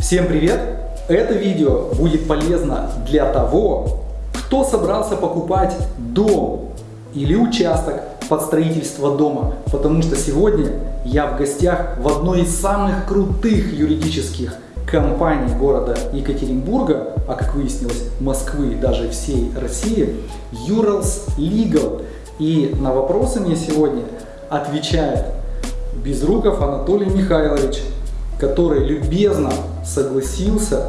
Всем привет! Это видео будет полезно для того, кто собрался покупать дом или участок под строительство дома, потому что сегодня я в гостях в одной из самых крутых юридических компаний города Екатеринбурга, а как выяснилось Москвы, даже всей России, Urals Legal. И на вопросы мне сегодня отвечает Безруков Анатолий Михайлович, который любезно согласился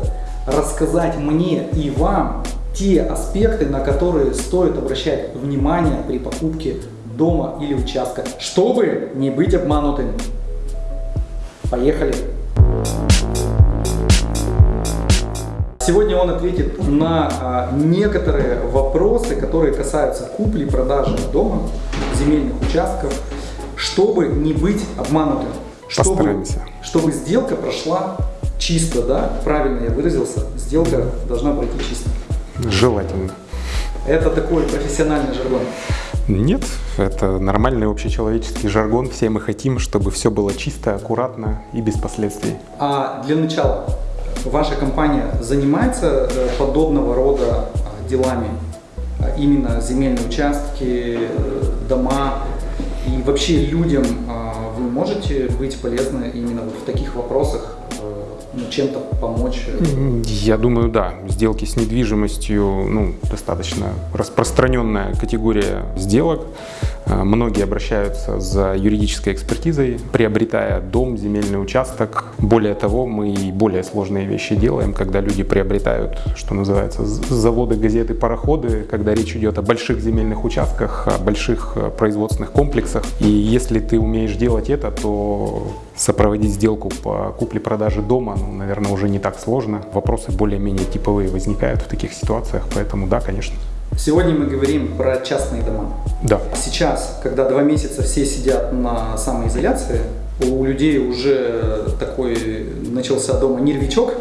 рассказать мне и вам те аспекты, на которые стоит обращать внимание при покупке дома или участка, чтобы не быть обманутым. Поехали! Сегодня он ответит на а, некоторые вопросы, которые касаются купли-продажи дома, земельных участков, чтобы не быть обманутым. Чтобы, Постараемся. чтобы сделка прошла чисто, да, правильно я выразился, сделка должна пройти чисто. Желательно. Это такой профессиональный жаргон. Нет, это нормальный общечеловеческий жаргон. Все мы хотим, чтобы все было чисто, аккуратно и без последствий. А для начала, ваша компания занимается э, подобного рода а, делами? А Именно земельные участки, э, дома и вообще людям можете быть полезны именно вот в таких вопросах, э, ну, чем-то помочь? э, Я думаю, да, сделки с недвижимостью ну, достаточно распространенная категория сделок. Э, Многие обращаются за юридической экспертизой, приобретая дом, земельный участок. Более того, мы и более сложные вещи делаем, когда люди приобретают, что называется, заводы, газеты, пароходы, когда речь идет о больших земельных участках, о больших э, производственных комплексах. И если ты умеешь делать это, то сопроводить сделку по купле-продаже дома, ну, наверное, уже не так сложно. Вопросы более-менее типовые возникают в таких ситуациях, поэтому да, конечно. Сегодня мы говорим про частные дома. Да. Сейчас, когда два месяца все сидят на самоизоляции, у людей уже такой начался дома нервичок.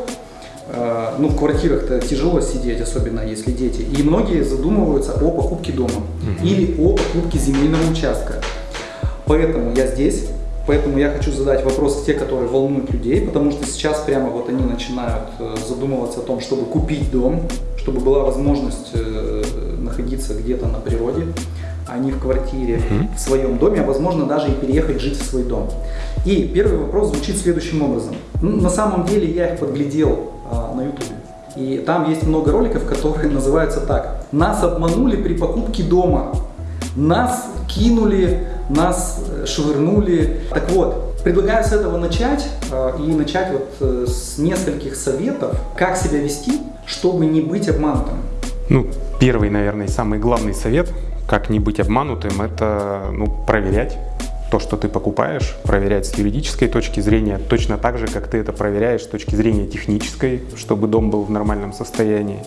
Э, Ну, в квартирах-то тяжело сидеть, особенно если дети. И многие задумываются о покупке дома или о покупке земельного участка. Поэтому я здесь, поэтому я хочу задать вопросы те, которые волнуют людей, потому что сейчас прямо вот они начинают э, задумываться о том, чтобы купить дом, чтобы была возможность э, находиться где-то на природе, а не в квартире, в своем доме, а возможно даже и переехать жить в свой дом. И первый вопрос звучит следующим образом. Ну, На самом деле я их подглядел а, на YouTube. И там есть много роликов, которые называются так. Нас обманули при покупке дома. Нас кинули, нас э, швырнули. Так вот, предлагаю с этого начать э, и начать вот э, с нескольких советов, как себя вести, чтобы не быть обманутым. Ну, первый, наверное, самый главный совет, как не быть обманутым, это ну, проверять то, что ты покупаешь, проверять с юридической точки зрения, точно так же, как ты это проверяешь с точки зрения технической, чтобы дом был в нормальном состоянии.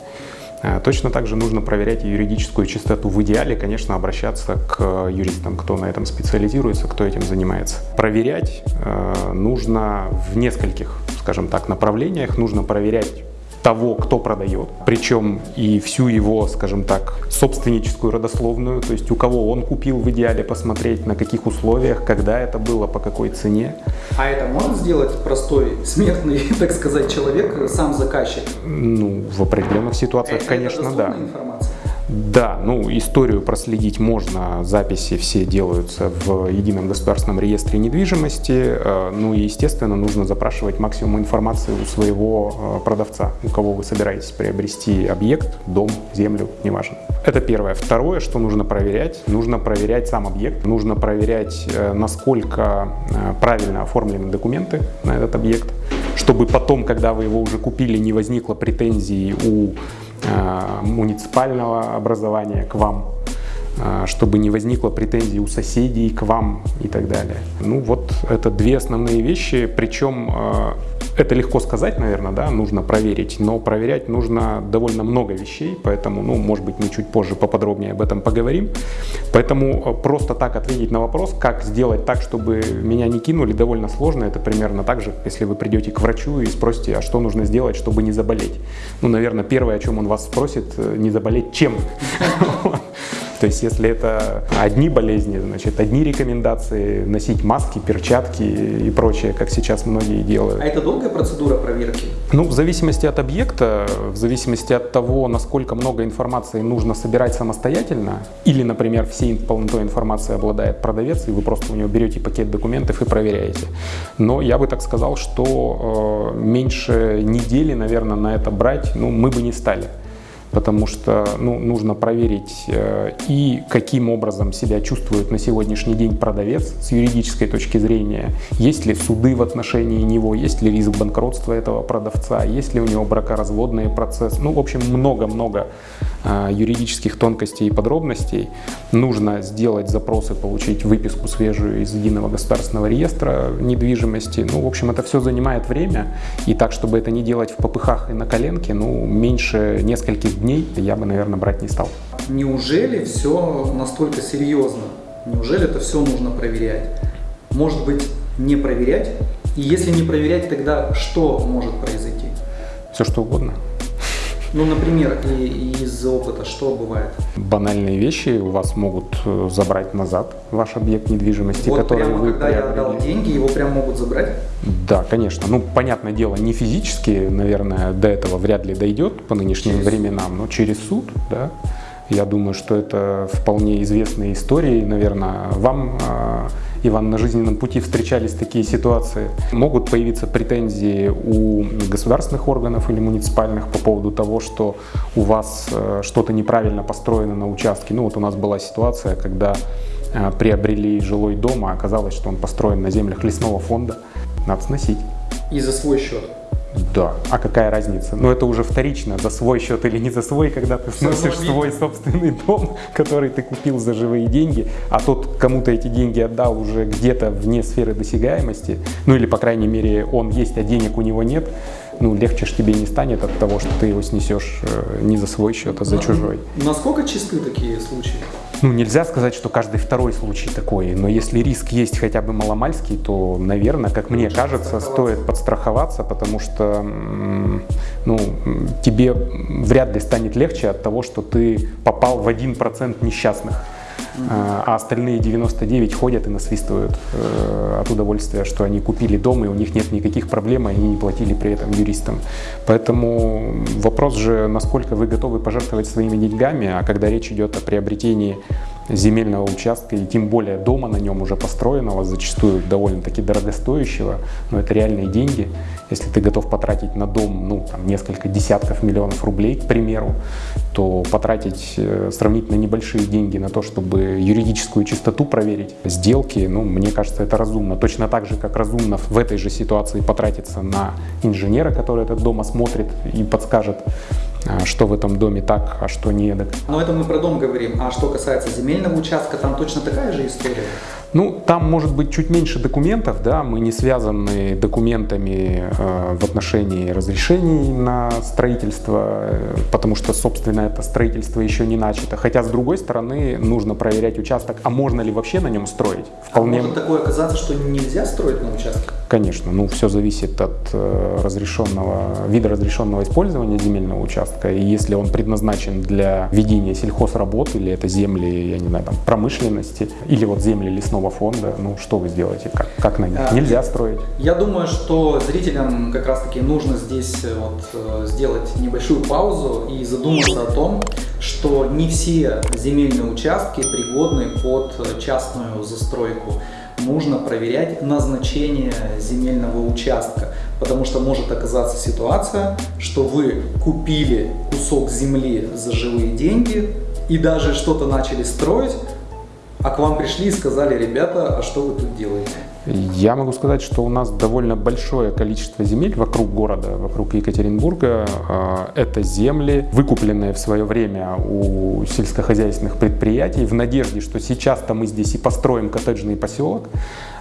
А, Точно так же нужно проверять юридическую чистоту. В идеале, конечно, обращаться к юристам, кто на этом специализируется, кто этим занимается. Проверять э, нужно в нескольких, скажем так, направлениях. Нужно проверять того, кто продает, причем и всю его, скажем так, собственническую родословную, то есть у кого он купил в идеале посмотреть, на каких условиях, когда это было, по какой цене. А это может сделать простой, смертный, так сказать, человек, сам заказчик? Ну, в определенных ситуациях, Это конечно, да. информация? Да, ну историю проследить можно, записи все делаются в едином государственном реестре недвижимости, э, ну и естественно нужно запрашивать максимум информации у своего э, продавца, у кого вы собираетесь приобрести объект, дом, землю, неважно. Это первое. Второе, что нужно проверять, нужно проверять сам объект, нужно проверять, э, насколько правильно оформлены документы на этот объект, чтобы потом, когда вы его уже купили, не возникло претензий у муниципального образования к вам, э, чтобы не возникло претензий у соседей к вам и так далее. Ну вот это две основные вещи, причем э, это легко сказать, наверное, да, нужно проверить, но проверять нужно довольно много вещей, поэтому, ну, может быть, мы чуть позже поподробнее об этом поговорим. Поэтому э, просто так ответить на вопрос, как сделать так, чтобы меня не кинули, довольно сложно. Это примерно так же, если вы придете к врачу и спросите, а что нужно сделать, чтобы не заболеть. Ну, наверное, первое, о чем он вас спросит, э, не заболеть чем. То есть если это одни болезни, значит, одни рекомендации носить маски, перчатки и прочее, как сейчас многие делают. А это долгая процедура проверки? Ну, в зависимости от объекта, в зависимости от того, насколько много информации нужно собирать самостоятельно, или, например, всей полнотой информации обладает продавец, и вы просто у него берете пакет документов и проверяете. Но я бы так сказал, что э, меньше недели, наверное, на это брать, ну, мы бы не стали потому что ну, нужно проверить э, и каким образом себя чувствует на сегодняшний день продавец с юридической точки зрения, есть ли суды в отношении него, есть ли риск банкротства этого продавца, есть ли у него бракоразводный процесс. Ну, в общем, много-много э, юридических тонкостей и подробностей. Нужно сделать запросы, получить выписку свежую из единого государственного реестра недвижимости. Ну, в общем, это все занимает время. И так, чтобы это не делать в попыхах и на коленке, ну, меньше нескольких дней я бы, наверное, брать не стал. Неужели все настолько серьезно? Неужели это все нужно проверять? Может быть, не проверять? И если не проверять, тогда что может произойти? Все что угодно. Ну, например, и, из опыта что бывает? Банальные вещи у вас могут э, забрать назад ваш объект недвижимости, вот который прямо, вы когда приобрели. я отдал деньги, его прям могут забрать? Да, конечно. Ну, понятное дело, не физически, наверное, до этого вряд ли дойдет по нынешним через временам, но через суд, да. Я думаю, что это вполне известные истории. Наверное, вам а, Иван, на жизненном пути встречались такие ситуации. Могут появиться претензии у государственных органов или муниципальных по поводу того, что у вас э, что-то неправильно построено на участке. Ну вот у нас была ситуация, когда э, приобрели жилой дом, а оказалось, что он построен на землях лесного фонда. Надо сносить. И за свой счет? Да, а какая разница? Ну это уже вторично, за свой счет или не за свой, когда ты сносишь свой собственный дом, который ты купил за живые деньги, а тот кому-то эти деньги отдал уже где-то вне сферы досягаемости, ну или по крайней мере он есть, а денег у него нет, ну легче ж тебе не станет от того, что ты его снесешь э, не за свой счет, а за чужой. Насколько чисты такие случаи? Ну, нельзя сказать, что каждый второй случай такой, но если риск есть хотя бы маломальский, то, наверное, как мне кажется, стоит подстраховаться, потому что ну, тебе вряд ли станет легче от того, что ты попал в 1% несчастных. А, а остальные 99 ходят и насвистывают э, от удовольствия, что они купили дом, и у них нет никаких проблем, и они не платили при этом юристам. Поэтому вопрос же, насколько вы готовы пожертвовать своими деньгами, а когда речь идет о приобретении земельного участка и тем более дома на нем уже построенного, зачастую довольно-таки дорогостоящего, но это реальные деньги. Если ты готов потратить на дом ну, там, несколько десятков миллионов рублей, к примеру, то потратить э, сравнительно небольшие деньги на то, чтобы юридическую чистоту проверить, сделки, ну, мне кажется, это разумно. Точно так же, как разумно в этой же ситуации потратиться на инженера, который этот дом осмотрит и подскажет, что в этом доме так, а что не так. Но это мы про дом говорим. А что касается земельного участка, там точно такая же история? Ну, там может быть чуть меньше документов, да, мы не связаны документами э, в отношении разрешений на строительство, э, потому что, собственно, это строительство еще не начато. Хотя, с другой стороны, нужно проверять участок, а можно ли вообще на нем строить? Вполне... А может такое оказаться, что нельзя строить на участке? Конечно, ну, все зависит от э, разрешенного, вида разрешенного использования земельного участка, и если он предназначен для ведения сельхозработ, или это земли, я не знаю, там, промышленности, или вот земли лесного лесного фонда, ну что вы сделаете, как, как на них? А, Нельзя строить. Я думаю, что зрителям как раз таки нужно здесь э, вот э, сделать небольшую паузу и задуматься о том, что не все земельные участки пригодны под частную застройку. Нужно проверять назначение земельного участка, потому что может оказаться ситуация, что вы купили кусок земли за живые деньги и даже что-то начали строить, а к вам пришли и сказали, ребята, а что вы тут делаете? Я могу сказать, что у нас довольно большое количество земель вокруг города, вокруг Екатеринбурга. А, это земли, выкупленные в свое время у сельскохозяйственных предприятий в надежде, что сейчас-то мы здесь и построим коттеджный поселок,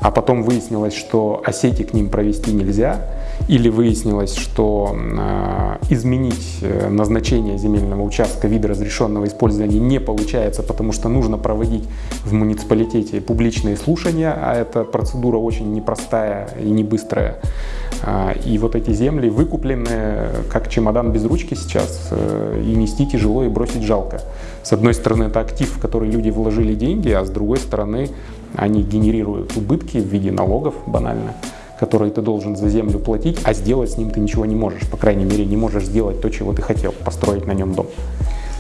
а потом выяснилось, что осети к ним провести нельзя, или выяснилось, что э, изменить э, назначение земельного участка вида разрешенного использования не получается, потому что нужно проводить в муниципалитете публичные слушания, а эта процедура очень непростая и не быстрая. Э, и вот эти земли выкуплены как чемодан без ручки сейчас, и нести тяжело и бросить жалко. С одной стороны, это актив, в который люди вложили деньги, а с другой стороны, они генерируют убытки в виде налогов банально который ты должен за землю платить, а сделать с ним ты ничего не можешь. По крайней мере, не можешь сделать то, чего ты хотел, построить на нем дом.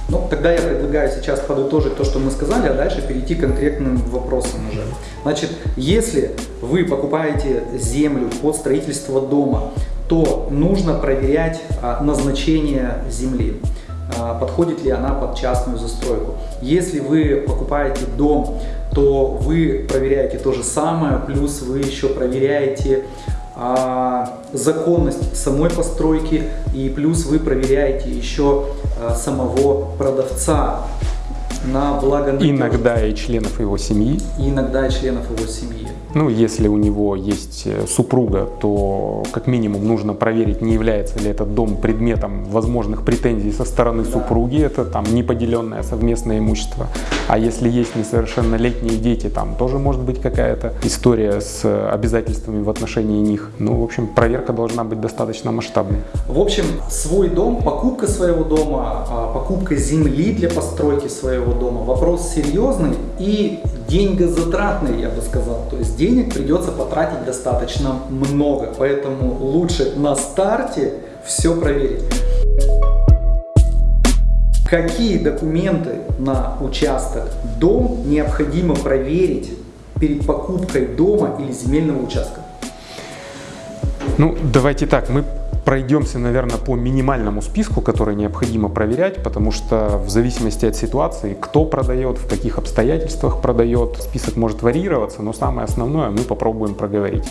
Ну, тогда я предлагаю сейчас подытожить то, что мы сказали, а дальше перейти к конкретным вопросам уже. Значит, если вы покупаете землю под строительство дома, то нужно проверять а, назначение земли. А, подходит ли она под частную застройку. Если вы покупаете дом, то вы проверяете то же самое, плюс вы еще проверяете а, законность самой постройки и плюс вы проверяете еще а, самого продавца на благо Иногда и членов его семьи. Иногда и членов его семьи. Ну, если у него есть э, супруга, то как минимум нужно проверить, не является ли этот дом предметом возможных претензий со стороны супруги, это там неподеленное совместное имущество. А если есть несовершеннолетние дети, там тоже может быть какая-то история с обязательствами в отношении них. Ну, в общем, проверка должна быть достаточно масштабной. В общем, свой дом, покупка своего дома, а, покупка земли для постройки своего дома, вопрос серьезный и деньгозатратный, я бы сказал. То есть денег придется потратить достаточно много, поэтому лучше на старте все проверить. Какие документы на участок дом необходимо проверить перед покупкой дома или земельного участка? Ну, давайте так, мы пройдемся, наверное, по минимальному списку, который необходимо проверять, потому что в зависимости от ситуации, кто продает, в каких обстоятельствах продает, список может варьироваться, но самое основное мы попробуем проговорить.